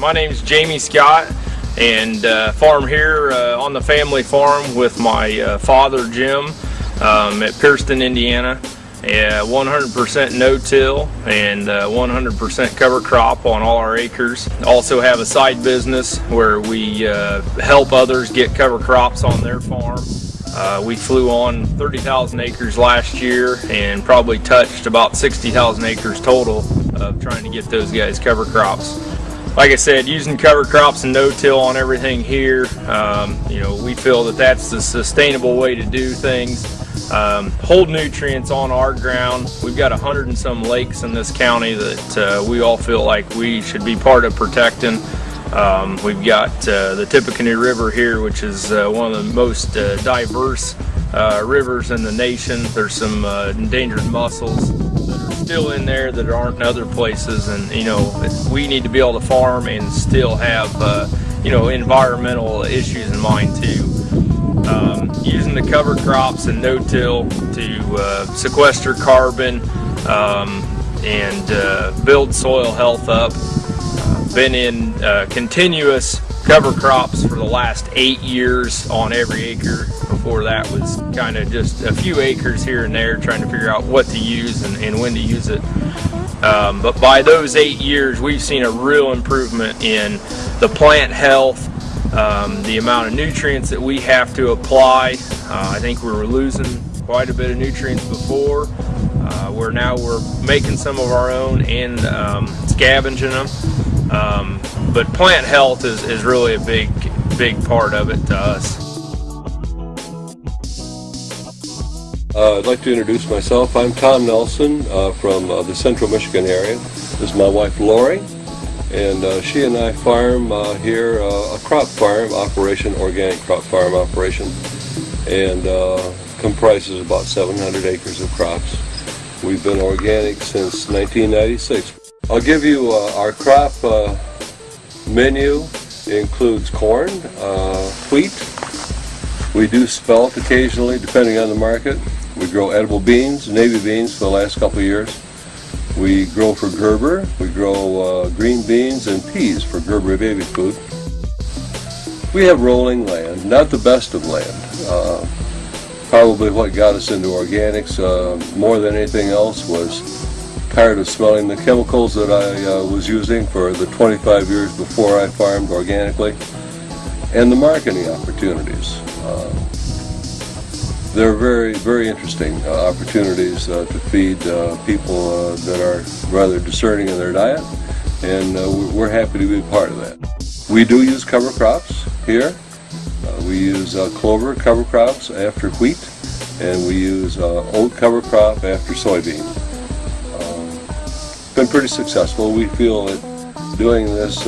My name's Jamie Scott and uh, farm here uh, on the family farm with my uh, father Jim um, at Pierceton, Indiana. 100% no-till and 100% uh, cover crop on all our acres. Also have a side business where we uh, help others get cover crops on their farm. Uh, we flew on 30,000 acres last year and probably touched about 60,000 acres total of trying to get those guys cover crops like I said, using cover crops and no-till on everything here, um, you know, we feel that that's the sustainable way to do things. Um, hold nutrients on our ground. We've got a hundred and some lakes in this county that uh, we all feel like we should be part of protecting. Um, we've got uh, the Tippecanoe River here, which is uh, one of the most uh, diverse uh, rivers in the nation. There's some uh, endangered mussels still in there that aren't in other places and you know we need to be able to farm and still have uh, you know environmental issues in mind too. Um, using the cover crops and no-till to uh, sequester carbon um, and uh, build soil health up been in uh, continuous cover crops for the last eight years on every acre before that was kind of just a few acres here and there trying to figure out what to use and, and when to use it. Um, but by those eight years, we've seen a real improvement in the plant health, um, the amount of nutrients that we have to apply. Uh, I think we were losing quite a bit of nutrients before, uh, where now we're making some of our own and um, scavenging them. Um, but plant health is, is really a big, big part of it to us. Uh, I'd like to introduce myself. I'm Tom Nelson uh, from uh, the central Michigan area. This is my wife Lori and uh, she and I farm uh, here uh, a crop farm operation, organic crop farm operation and comprises about 700 acres of crops. We've been organic since 1996. I'll give you uh, our crop uh, menu. It includes corn, uh, wheat, we do spelt occasionally depending on the market. We grow edible beans, navy beans for the last couple of years. We grow for Gerber. We grow uh, green beans and peas for Gerber baby food. We have rolling land, not the best of land. Probably what got us into organics uh, more than anything else was tired of smelling the chemicals that I uh, was using for the 25 years before I farmed organically and the marketing opportunities. Uh, they're very, very interesting uh, opportunities uh, to feed uh, people that are rather discerning in their diet, and we're happy to be part of that. We do use cover crops here. Uh, we use clover cover crops after wheat, and we use oat cover crop after soybean. been pretty successful. We feel that doing this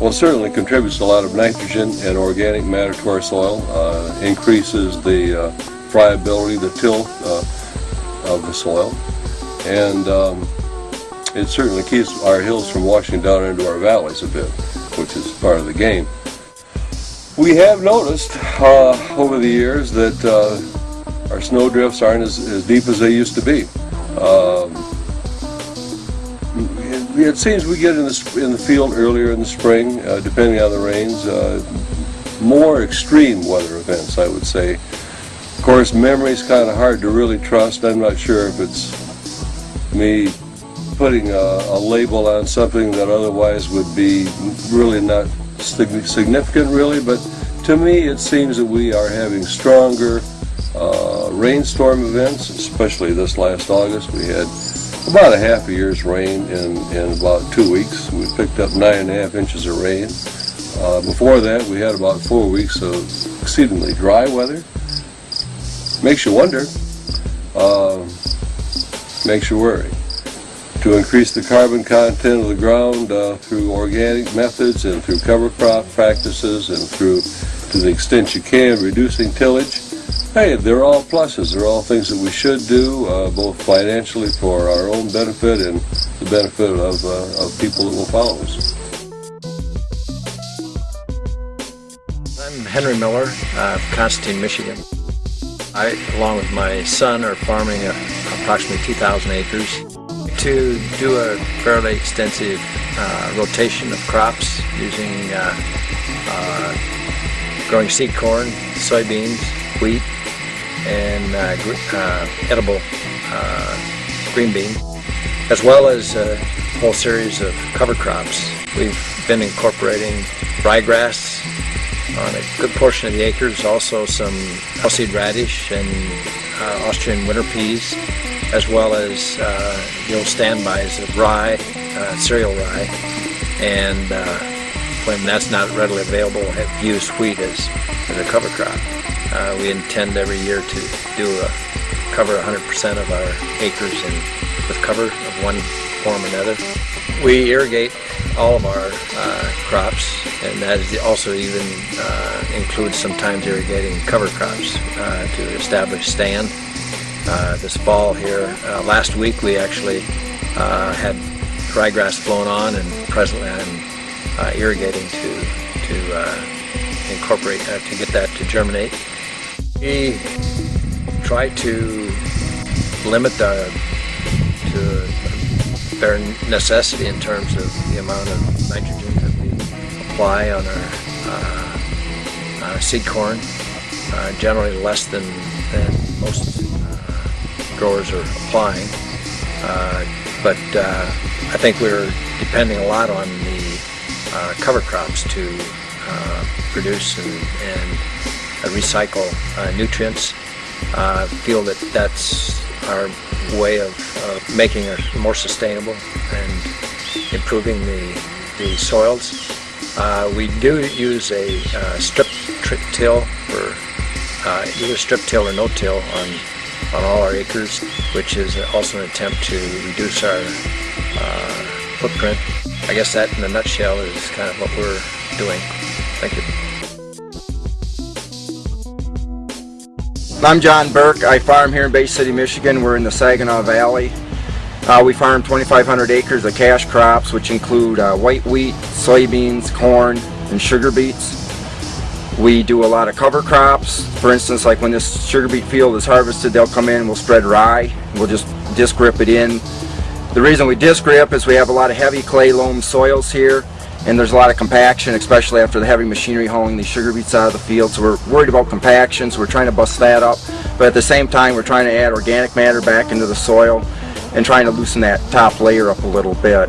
well, certainly contributes a lot of nitrogen and organic matter to our soil, uh, increases the uh, friability, the till uh, of the soil, and um, it certainly keeps our hills from washing down into our valleys a bit, which is part of the game. We have noticed uh, over the years that uh, our snow drifts aren't as, as, deep as they used to be. Um, it seems we get in the, in the field earlier in the spring, uh, depending on the rains. Uh, more extreme weather events, I would say. Of course, memory is kind of hard to really trust. I'm not sure if it's me putting a, a, label on something that otherwise would be really not significant, really. But to me, it seems that we are having stronger uh, rainstorm events, especially this last August. We had about a half a year's rain in, in about two weeks. We picked up nine and a half inches of rain. Uh, before that, we had about four weeks of exceedingly dry weather. Makes you wonder, uh, makes you worry. To increase the carbon content of the ground uh, through organic methods and through cover crop practices and through, to the extent you can, reducing tillage, Hey, they're all pluses. They're all things that we should do, uh, both financially for our own benefit and the benefit of, uh, of people that will follow us. I'm Henry Miller uh, of Constantine, Michigan. I, along with my son, are farming approximately 2,000 acres. To do a fairly extensive uh, rotation of crops using uh, uh, growing seed corn, soybeans, wheat, and uh, uh, edible uh, green bean, as well as a whole series of cover crops. We've been incorporating ryegrass on a good portion of the acres, also some seed radish and Austrian winter peas, as well as uh, the old standbys of rye, uh, cereal rye, and uh, when that's not readily available, have used wheat as, as a cover crop. Uh, we intend every year to do a, cover 100% of our acres in, with cover of one form or another. We irrigate all of our uh, crops, and that also even uh, includes sometimes irrigating cover crops to establish stand. Uh, this fall here, uh, last week we actually uh, had ryegrass blown on, and presently I'm irrigating to to incorporate to get that to germinate. We try to limit the to bare necessity in terms of the amount of nitrogen that we apply on our uh, seed corn. Uh, generally less than, than most growers are applying. Uh, but uh, I think we're depending a lot on the cover crops to produce and, and recycle nutrients. feel that that's our way of uh, making it more sustainable and improving the, the soils. Uh, we do use a uh, strip till for uh, either strip till or no-till on, on all our acres, which is also an attempt to reduce our uh, footprint. I guess that in a nutshell is kind of what we're doing. Thank you. I'm John Burke. I farm here in Bay City, Michigan. We're in the Saginaw Valley. Uh, we farm 2,500 acres of cash crops, which include uh, white wheat, soybeans, corn, and sugar beets. We do a lot of cover crops. For instance, like when this sugar beet field is harvested, they'll come in we'll spread rye. We'll just disc rip it in. The reason we disc rip is we have a lot of heavy clay loam soils here and there's a lot of compaction, especially after the heavy machinery hauling these sugar beets out of the field. So we're worried about compaction, so we're trying to bust that up. But at the same time, we're trying to add organic matter back into the soil and trying to loosen that top layer up a little bit.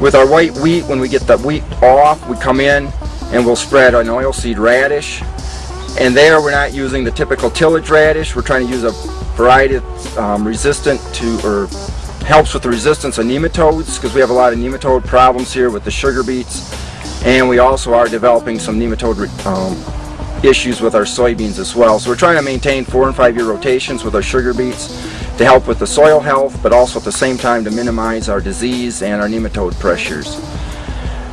With our white wheat, when we get the wheat off, we come in and we'll spread an oilseed radish. And there we're not using the typical tillage radish. We're trying to use a variety that's um, resistant to, or helps with the resistance of nematodes because we have a lot of nematode problems here with the sugar beets and we also are developing some nematode um, issues with our soybeans as well. So we're trying to maintain four and five year rotations with our sugar beets to help with the soil health but also at the same time to minimize our disease and our nematode pressures.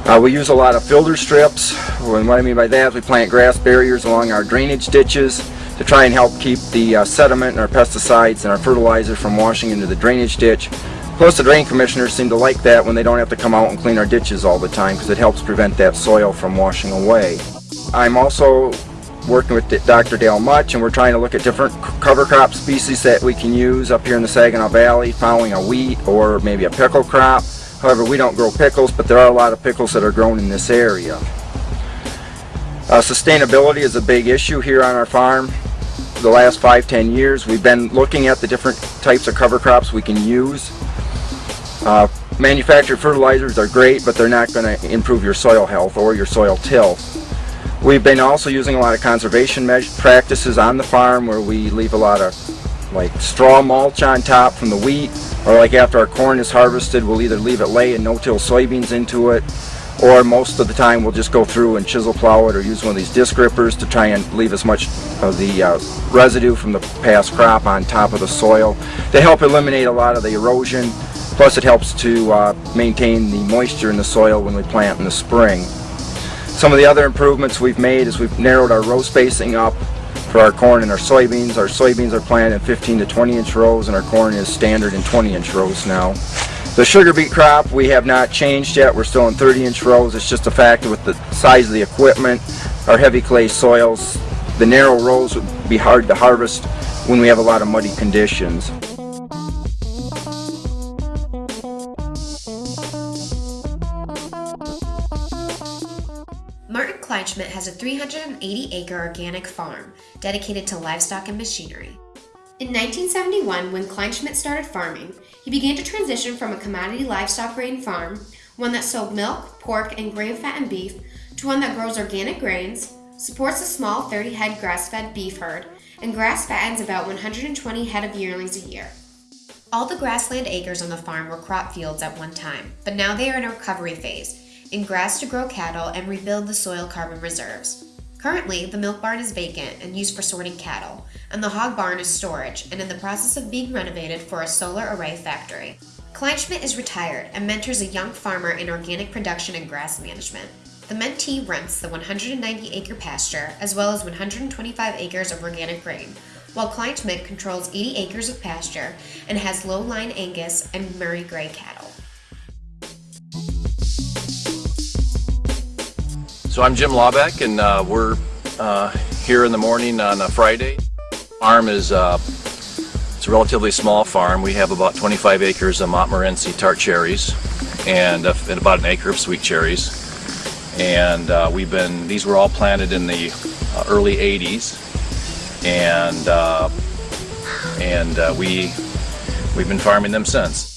Uh, we use a lot of filter strips and what I mean by that is we plant grass barriers along our drainage ditches to try and help keep the uh, sediment and our pesticides and our fertilizer from washing into the drainage ditch. Plus the drain commissioners seem to like that when they don't have to come out and clean our ditches all the time because it helps prevent that soil from washing away. I'm also working with Dr. Dale Mutch and we're trying to look at different cover crop species that we can use up here in the Saginaw Valley following a wheat or maybe a pickle crop. However, we don't grow pickles, but there are a lot of pickles that are grown in this area. Uh, sustainability is a big issue here on our farm the last five, ten years. We've been looking at the different types of cover crops we can use. Uh, manufactured fertilizers are great, but they're not going to improve your soil health or your soil tilth. We've been also using a lot of conservation practices on the farm where we leave a lot of like straw mulch on top from the wheat or like after our corn is harvested we'll either leave it lay and no-till soybeans into it or most of the time we'll just go through and chisel plow it or use one of these disc rippers to try and leave as much of the uh, residue from the past crop on top of the soil to help eliminate a lot of the erosion plus it helps to uh, maintain the moisture in the soil when we plant in the spring. Some of the other improvements we've made is we've narrowed our row spacing up for our corn and our soybeans. Our soybeans are planted in 15 to 20 inch rows and our corn is standard in 20 inch rows now. The sugar beet crop we have not changed yet. We're still in 30 inch rows. It's just a factor with the size of the equipment, our heavy clay soils. The narrow rows would be hard to harvest when we have a lot of muddy conditions. Kleinschmidt has a 380 acre organic farm dedicated to livestock and machinery. In 1971, when Kleinschmidt started farming, he began to transition from a commodity livestock grain farm, one that sold milk, pork, and grain fat and beef, to one that grows organic grains, supports a small 30 head grass fed beef herd, and grass fattens about 120 head of yearlings a year. All the grassland acres on the farm were crop fields at one time, but now they are in a recovery phase, in grass to grow cattle and rebuild the soil carbon reserves. Currently, the milk barn is vacant and used for sorting cattle, and the hog barn is storage and in the process of being renovated for a solar array factory. Kleinschmidt is retired and mentors a young farmer in organic production and grass management. The mentee rents the 190 acre pasture as well as 125 acres of organic grain, while Kleinschmidt controls 80 acres of pasture and has low line Angus and Murray Grey cattle. So I'm Jim Lawbeck and uh, we're uh, here in the morning on a Friday. Farm is uh, it's a relatively small farm. We have about 25 acres of Montmorency tart cherries and, uh, and about an acre of sweet cherries. And uh, we've been, these were all planted in the uh, early 80s and and we we've been farming them since.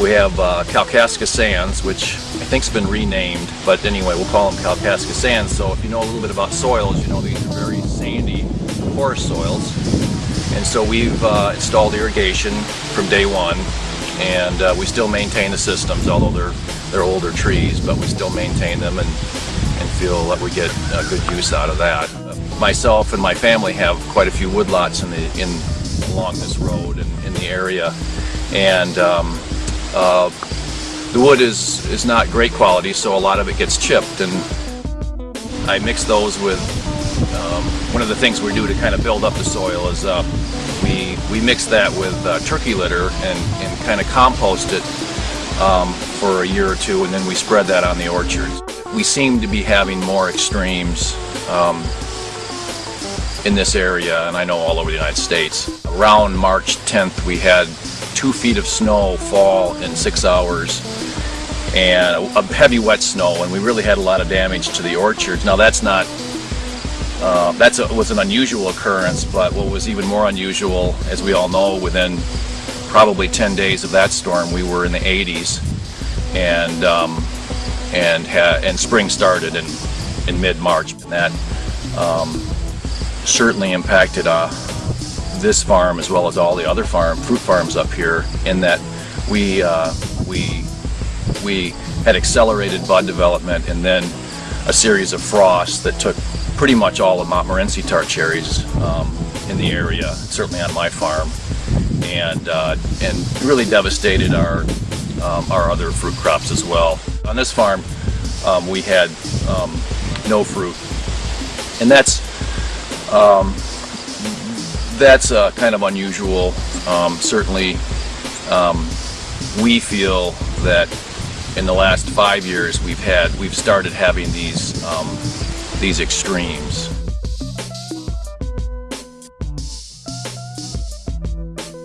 We have uh, Kalkaska Sands, which I think's been renamed, but anyway, we'll call them Kalkaska Sands. So if you know a little bit about soils, you know these are very sandy, porous soils. And so we've uh, installed irrigation from day one, and uh, we still maintain the systems, although they're they're older trees, but we still maintain them and and feel that we get good use out of that. Myself and my family have quite a few woodlots in the in along this road and in the area, and um, uh, the wood is, is not great quality, so a lot of it gets chipped, and I mix those with, um, one of the things we do to kind of build up the soil is uh, we, we mix that with uh, turkey litter and, and kind of compost it um, for a year or two, and then we spread that on the orchards. We seem to be having more extremes um, in this area, and I know all over the United States. Around March 10th, we had two feet of snow fall in six hours and a heavy wet snow and we really had a lot of damage to the orchards. Now that's not, uh, that was an unusual occurrence but what was even more unusual as we all know within probably 10 days of that storm we were in the 80s and um, and and spring started in in mid-March and that um, certainly impacted uh, this farm as well as all the other farm fruit farms up here in that we uh, we we had accelerated bud development and then a series of frosts that took pretty much all of Montmorency tart cherries um, in the area, certainly on my farm, and uh, and really devastated our um, our other fruit crops as well. On this farm, um, we had um, no fruit, and that's um, that's uh, kind of unusual. Um, certainly, um, we feel that in the last five years we've had we've started having these um, these extremes.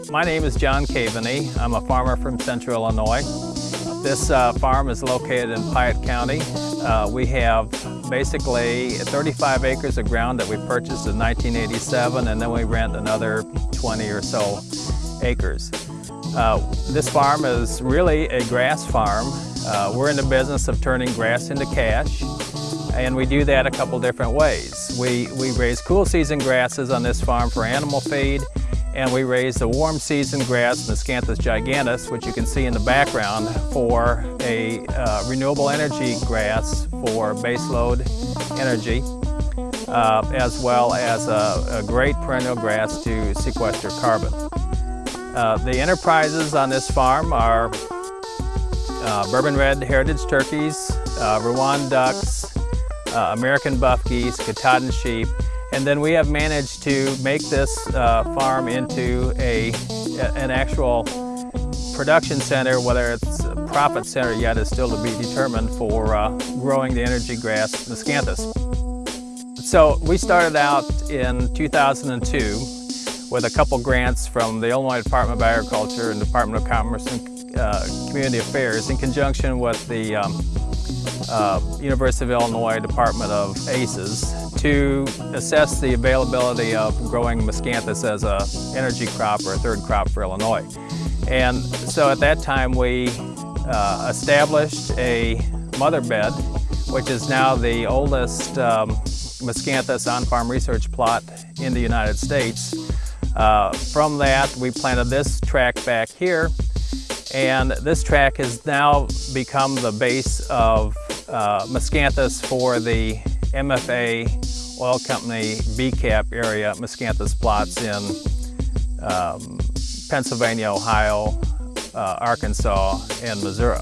My name is John Caveny. I'm a farmer from Central Illinois. This uh, farm is located in Piatt County. Uh, we have basically 35 acres of ground that we purchased in 1987 and then we rent another 20 or so acres. Uh, this farm is really a grass farm. Uh, we're in the business of turning grass into cash and we do that a couple different ways. We, we raise cool season grasses on this farm for animal feed and we raise the warm season grass, Miscanthus giganteus, which you can see in the background, for a uh, renewable energy grass for baseload energy, uh, as well as a, a, great perennial grass to sequester carbon. Uh, the enterprises on this farm are uh, Bourbon Red Heritage turkeys, uh, Rouen ducks, uh, American buff geese, Katahdin sheep, and then we have managed to make this uh, farm into a, an actual production center, whether it's a profit center yet is still to be determined for uh, growing the energy grass miscanthus. So we started out in 2002 with a couple grants from the Illinois Department of Agriculture and Department of Commerce and uh, Community Affairs in conjunction with the um, uh, University of Illinois Department of ACES to assess the availability of growing miscanthus as a energy crop or a third crop for Illinois. And so at that time we uh, established a mother bed, which is now the oldest um, miscanthus on-farm research plot in the United States. Uh, from that, we planted this track back here, and this track has now become the base of uh, miscanthus for the MFA Oil Company BCAP area miscanthus plots in um, Pennsylvania, Ohio, uh, Arkansas, and Missouri.